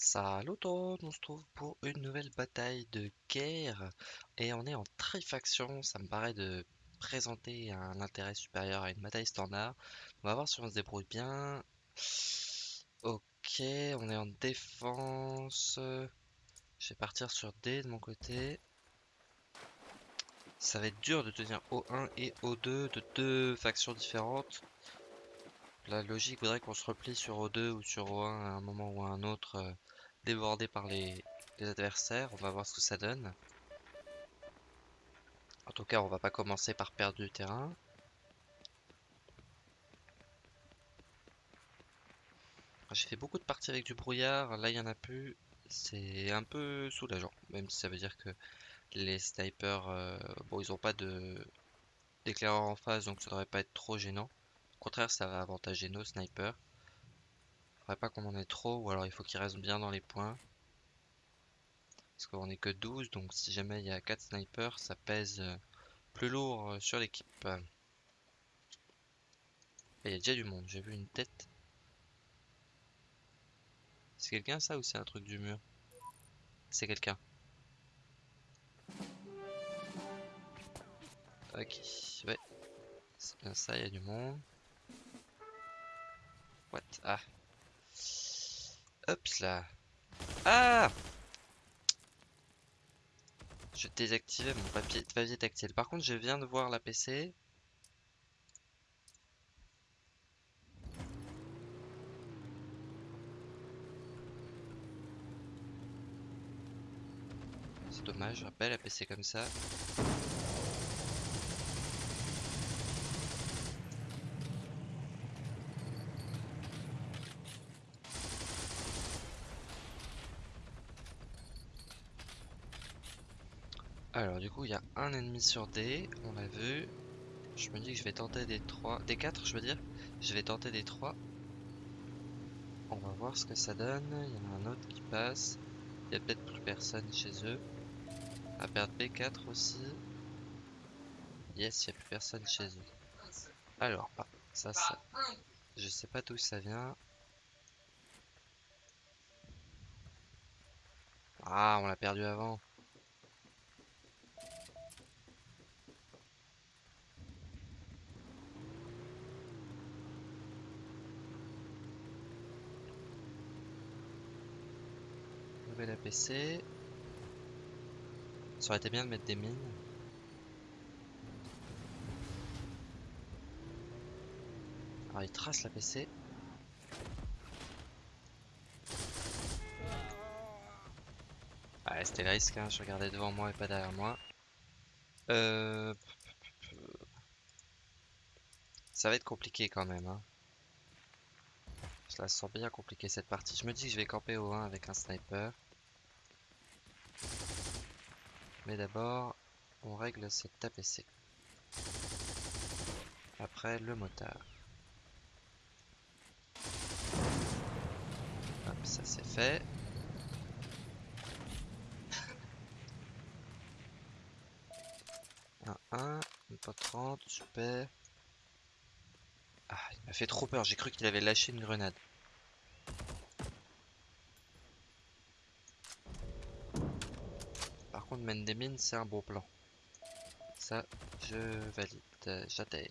Salut on se trouve pour une nouvelle bataille de guerre et on est en trifaction, ça me paraît de présenter un intérêt supérieur à une bataille standard. On va voir si on se débrouille bien. Ok, on est en défense. Je vais partir sur D de mon côté. Ça va être dur de tenir O1 et O2 de deux factions différentes. La logique voudrait qu'on se replie sur O2 ou sur O1 à un moment ou à un autre, euh, débordé par les, adversaires. On va voir ce que ça donne. En tout cas, on va pas commencer par perdre du terrain. J'ai fait beaucoup de parties avec du brouillard, là il y en a plus. C'est un peu soulageant, même si ça veut dire que les snipers, euh, bon ils ont pas de d'éclaireur en face, donc ça devrait pas être trop gênant. Au contraire, ça va avantager nos snipers. Faudrait pas qu'on en ait trop, ou alors il faut qu'ils restent bien dans les points. Parce qu'on est que 12, donc si jamais il y a 4 snipers, ça pèse euh, plus lourd euh, sur l'équipe. Il y a déjà du monde, j'ai vu une tête. C'est quelqu'un ça ou c'est un truc du mur? C'est quelqu'un. Ok, ouais. C'est bien ça, il y a du monde. Ah. Hop là. Ah Je désactivais mon papier, tactile. Par contre, je viens de voir la PC. C'est dommage, rappelle, la PC comme ça. Alors du coup il y a un ennemi sur D, on l'a vu. Je me dis que je vais tenter des 3, des 4 je veux dire. Je vais tenter des 3. On va voir ce que ça donne. Il y en a un autre qui passe. Il y a peut-être plus personne chez eux. À perdre B4 aussi. Yes, il n'y a plus personne chez eux. Alors, bah, ça, ça. Je sais pas d'où ça vient. Ah, on l'a perdu avant. La PC. Ça aurait été bien de mettre des mines. Alors il trace la PC. Ah, c'était le risque, hein. je regardais devant moi et pas derrière moi. Euh... Ça va être compliqué quand même. Hein. Je la sens bien compliquée cette partie. Je me dis que je vais camper au 1 avec un sniper. Mais d'abord, on règle cette APC. Après, le motard. Hop, ça c'est fait. un 1, une pas 30, super. Ah, il m'a fait trop peur, j'ai cru qu'il avait lâché une grenade. Contre mène des mines, c'est un beau plan. Ça, je valide. J'adhère.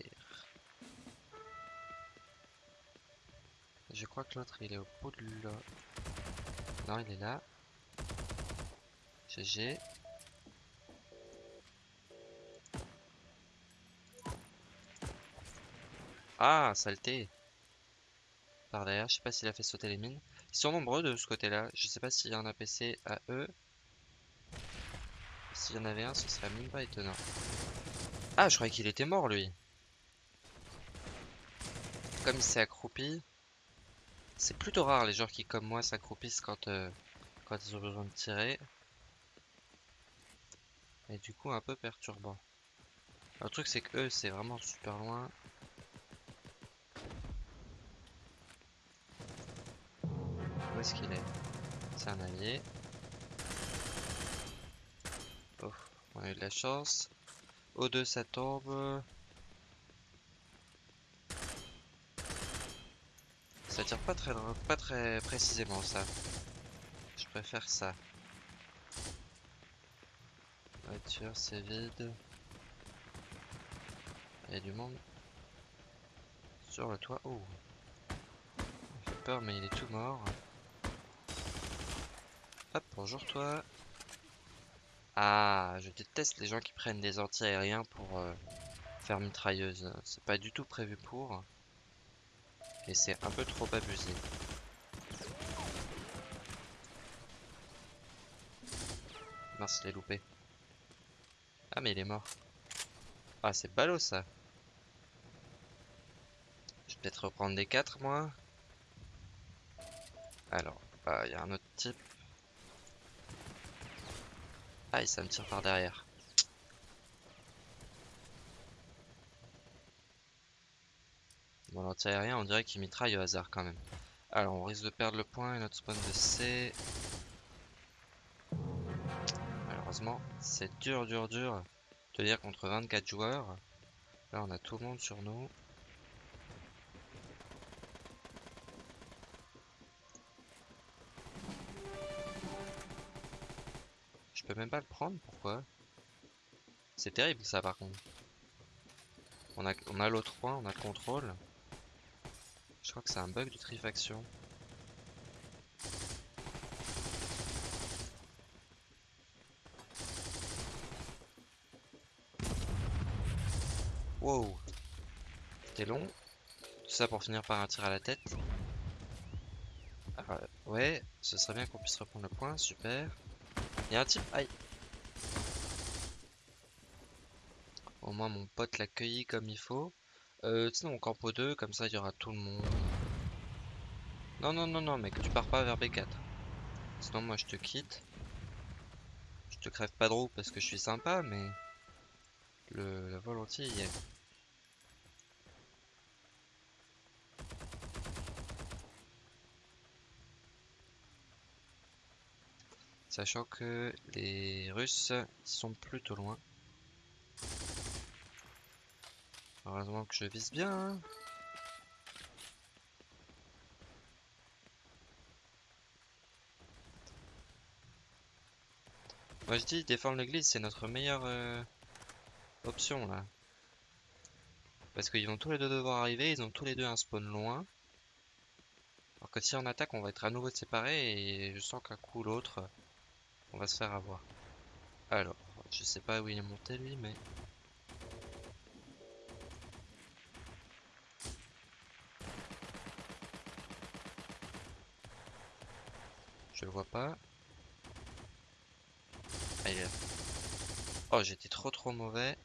Je crois que l'autre, il est au bout de là. Non, il est là. GG. Ah, saleté. Par derrière, je sais pas s'il a fait sauter les mines. Ils sont nombreux de ce côté-là. Je sais pas s'il y a un APC à eux. S'il y en avait un, ce serait même pas étonnant. Ah, je croyais qu'il était mort, lui. Comme il s'est accroupi. C'est plutôt rare les gens qui, comme moi, s'accroupissent quand, euh, quand ils ont besoin de tirer. Et du coup, un peu perturbant. Le truc, c'est que eux, c'est vraiment super loin. Où est-ce qu'il est, C'est un allié. On a eu de la chance. O2 ça tombe. Ça tire pas très, pas très précisément ça. préfère ça. Voiture, c'est vide. Il y a du monde. Sur le toit. Oh. Il fait peur, mais il est tout mort. Hop, bonjour toi. Ah, je déteste les gens qui prennent des anti-aériens pour euh, faire mitrailleuse. C'est pas du tout prévu pour. Et c'est un peu trop abusé. Mince, je l'ai loupé. Ah, mais il est mort. Ah, c'est ballot ça. Je vais peut-être reprendre des 4 moi. Alors, bah, il y a un autre type. Ah, ça me tire par derrière. Bon, l'anti-aérien, on dirait qu'il mitraille au hasard quand même. Alors, on risque de perdre le point et notre spawn de C. Malheureusement, c'est dur, dur, dur de lire contre 24 joueurs. Là, on a tout le monde sur nous. Peux même pas le prendre, pourquoi? C'est terrible ça par contre. On a, on a l'autre point, on a le contrôle. Je crois que c'est un bug de trifaction. Wow. C'était long. Tout ça pour finir par un tir à la tête. Ah, ouais, ce serait bien qu'on puisse reprendre le point, super. Il y a un type, aïe. Au moins mon pote l'a cueilli comme il faut. Euh, sinon on campo 2, comme ça il y aura tout le monde. Non, non, non, non, mec, tu pars pas vers B4. Sinon moi je te quitte. Je te crève pas de roue parce que je suis sympa, mais... Le, la volonté y est. Sachant que les Russes sont plutôt loin. Heureusement que je vise bien. Hein. Moi je dis défendre l'église c'est notre meilleure euh, option là. Parce qu'ils vont tous les deux devoir arriver, ils ont tous les deux un spawn loin. Alors que si on attaque on va être à nouveau séparés et je sens qu'un coup ou l'autre on va se faire avoir. Alors, je sais pas où il est monté lui mais... Je le vois pas. Oh, j'étais trop trop mauvais.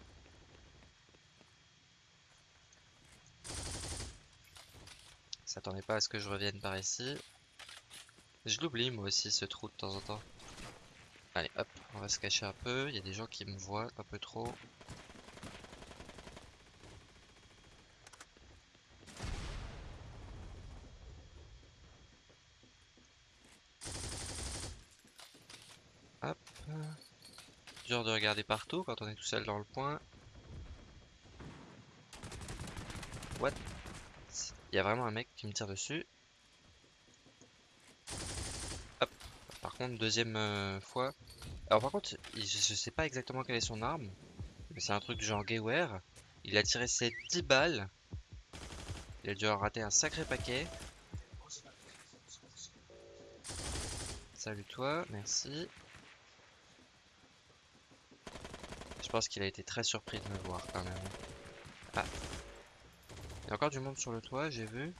S'attendait pas à ce que je revienne par ici. Je l'oublie moi aussi ce trou de temps en temps. Allez hop, on va se cacher un peu. Il y a des gens qui me voient un peu trop. Dur de regarder partout quand on est tout seul dans le point. What? Il y a vraiment un mec qui me tire dessus. Hop. Par contre, deuxième euh, fois. Alors par contre, je, sais pas exactement quelle est son arme. Mais c'est un truc du genre Gayware. Il a tiré ses 10 balles. Il a dû en rater un sacré paquet. Salut toi, merci. Je pense qu'il a été très surpris de me voir quand même. Ah. Il y a encore du monde sur le toit, j'ai vu.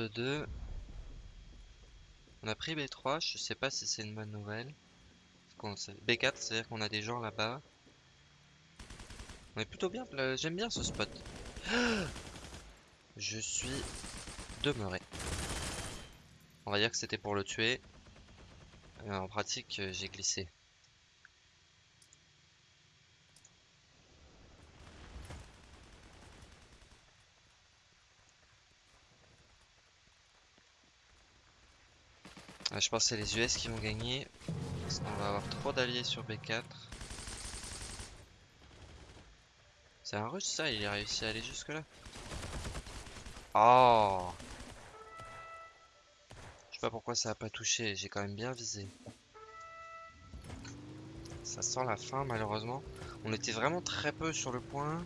De deux. On a pris B3, je sais pas si c'est une bonne nouvelle. B4, c'est-à-dire qu'on a des gens là-bas. On est plutôt bien, j'aime bien ce spot. Je suis demeuré. On va dire que c'était pour le tuer. Euh, en pratique, euh, j'ai glissé. Je pense que c'est les US qui vont gagner. Parce qu'on va avoir trop d'alliés sur B4. C'est un rush ça, il a réussi à aller jusque là. Oh Je sais pas pourquoi ça a pas touché, j'ai quand même bien visé. Ça sent la fin malheureusement. On était vraiment très peu sur le point.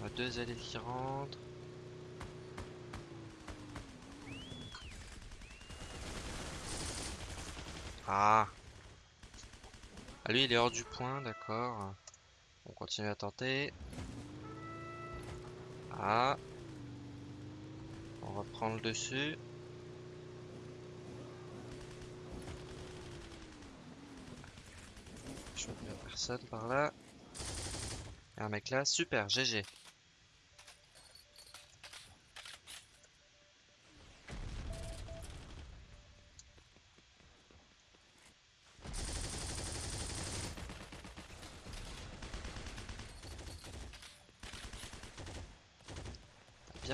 On a deux alliés qui rentrent. Ah Ah lui il est hors du point, d'accord. On continue à tenter. Ah On va prendre le dessus. Je vois personne par là. A un mec là, super, GG.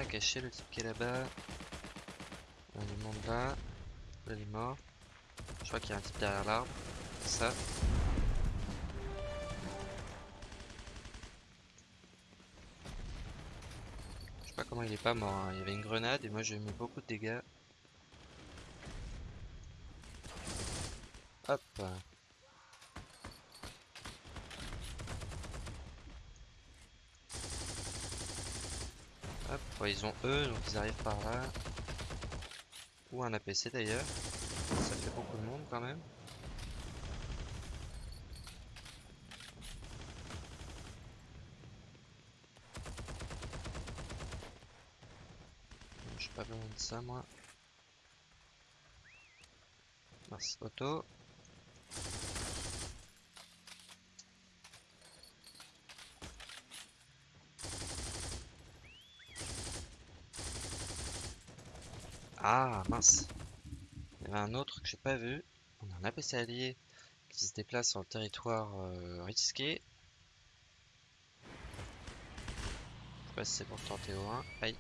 Caché le type qui est là-bas. On monte là. Là il est mort. Je crois qu'il y a un type derrière l'arbre. Ça. Je sais pas comment il est pas mort. hein. Il y avait une grenade et moi j'ai mis beaucoup de dégâts. Hop. Hop, ils ont eux, donc ils arrivent par là. Ou un APC d'ailleurs. Ça fait beaucoup de monde quand même. Suis pas besoin de ça moi. Merci auto. Ah mince. Il y avait un autre que j'ai pas vu. On a un APC allié qui se déplace sur le territoire euh, risqué. Je sais pas si c'est pour tenter au 1. Aïe.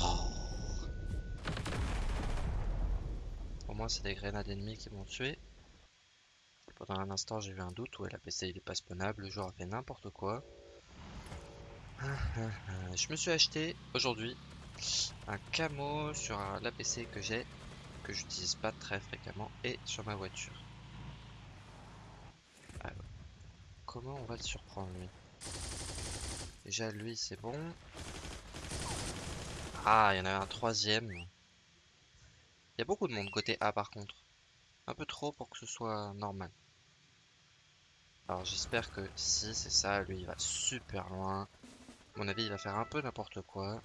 Oh. Au moins c'est des grenades ennemies qui m'ont tué. Pendant un instant j'ai eu un doute, ouais l'APC il est pas spawnable, le joueur a fait n'importe quoi. Je me suis acheté aujourd'hui un camo sur l'APC que j'ai, que j'utilise pas très fréquemment, et sur ma voiture. Comment on va le surprendre lui? Déjà lui c'est bon. Ah, il y en avait un troisième. Il y a beaucoup de monde côté A par contre. Un peu trop pour que ce soit normal. Alors j'espère que si c'est ça, lui il va super loin. Mon avis, il va faire un peu n'importe quoi.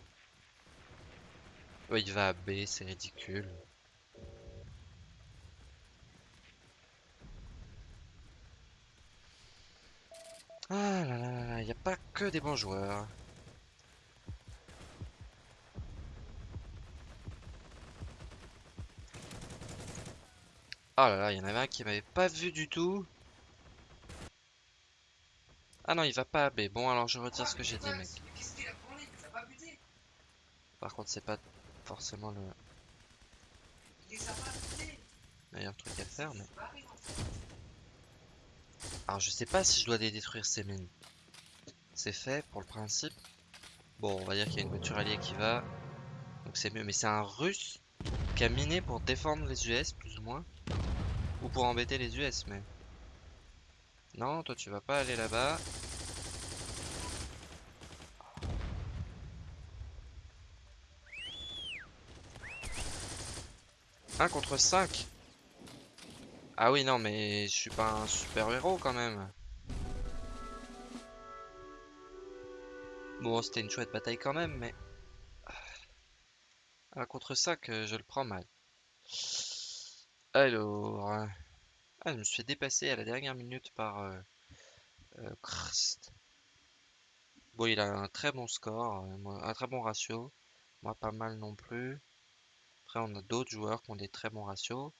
Il va à B, c'est ridicule. Ah là là là, il n'y a pas que des bons joueurs. Ah là là, il y en avait un qui m'avait pas vu du tout. Ah non, il va pas à B. Bon, alors je retire ce que j'ai dit, mec. Par contre, c'est pas forcément le meilleur truc à faire, mais... Alors, je sais pas si je dois détruire ces mines. C'est fait, pour le principe. Bon, on va dire qu'il y a une voiture alliée qui va. Donc c'est mieux. Mais c'est un russe qui a miné pour défendre les US, plus ou moins. Ou pour embêter les US, mais... Non, toi tu vas pas aller là-bas. Un contre 5 Ah oui, non, mais je suis pas un super héros quand même. Bon, c'était une chouette bataille quand même, mais... 1 contre 5, je le prends mal. Alors... Je me suis fait dépasser à la dernière minute par euh, euh. Bon, il a un très bon score, euh, un très bon ratio. Moi, pas mal non plus. Après, on a d'autres joueurs qui ont des très bons ratios.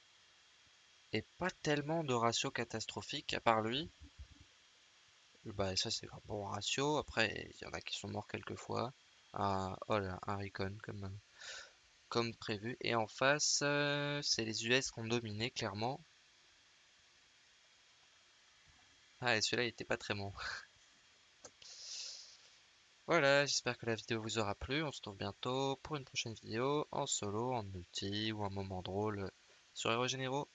Et pas tellement de ratios catastrophiques, à part lui. Bah, ça, c'est un bon ratio. Après, il y en a qui sont morts quelques fois. Ah, oh là, un recon comme, comme prévu. Et en face, c'est les US qui ont dominé, clairement. Ah, et celui-là, il était pas très bon. Voilà, j'espère que la vidéo vous aura plu. On se retrouve bientôt pour une prochaine vidéo en solo, en multi ou en moment drôle sur Héros Généraux.